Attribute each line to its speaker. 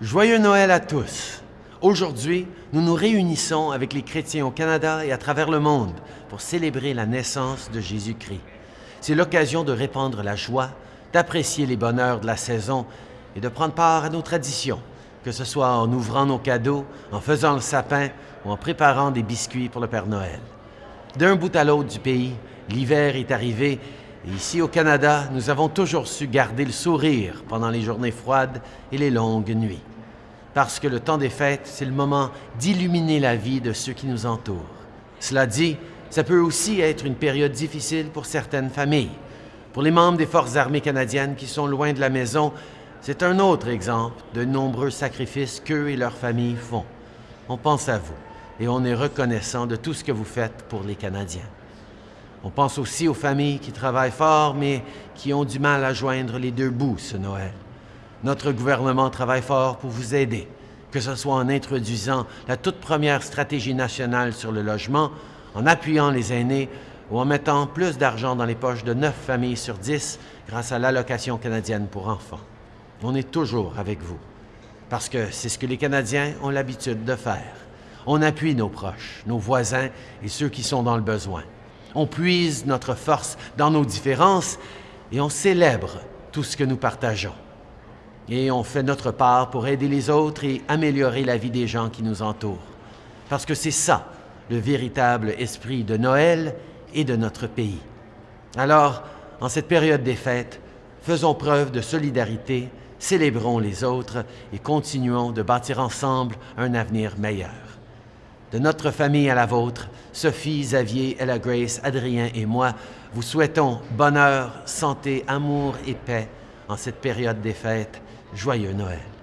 Speaker 1: Joyeux Noël à tous. Aujourd'hui, nous nous réunissons avec les chrétiens au Canada et à travers le monde pour célébrer la naissance de Jésus-Christ. C'est l'occasion de répandre la joie, d'apprécier les bonheurs de la saison et de prendre part à nos traditions, que ce soit en ouvrant nos cadeaux, en faisant le sapin ou en préparant des biscuits pour le Père Noël. D'un bout à l'autre du pays, l'hiver est arrivé ici au Canada, nous avons toujours su garder le sourire pendant les journées froides et les longues nuits. Parce que le temps des fêtes, c'est le moment d'illuminer la vie de ceux qui nous entourent. Cela dit, ça peut aussi être une période difficile pour certaines familles. Pour les membres des Forces armées canadiennes qui sont loin de la maison, c'est un autre exemple de nombreux sacrifices qu'eux et leurs familles font. On pense à vous et on est reconnaissant de tout ce que vous faites pour les Canadiens. On pense aussi aux familles qui travaillent fort, mais qui ont du mal à joindre les deux bouts ce Noël. Notre gouvernement travaille fort pour vous aider, que ce soit en introduisant la toute première stratégie nationale sur le logement, en appuyant les aînés ou en mettant plus d'argent dans les poches de neuf familles sur dix grâce à l'allocation canadienne pour enfants. On est toujours avec vous, parce que c'est ce que les Canadiens ont l'habitude de faire. On appuie nos proches, nos voisins et ceux qui sont dans le besoin. On puise notre force dans nos différences et on célèbre tout ce que nous partageons. Et on fait notre part pour aider les autres et améliorer la vie des gens qui nous entourent. Parce que c'est ça, le véritable esprit de Noël et de notre pays. Alors, en cette période des fêtes, faisons preuve de solidarité, célébrons les autres et continuons de bâtir ensemble un avenir meilleur. De notre famille à la vôtre, Sophie, Xavier, Ella Grace, Adrien et moi vous souhaitons bonheur, santé, amour et paix en cette période des fêtes. Joyeux Noël.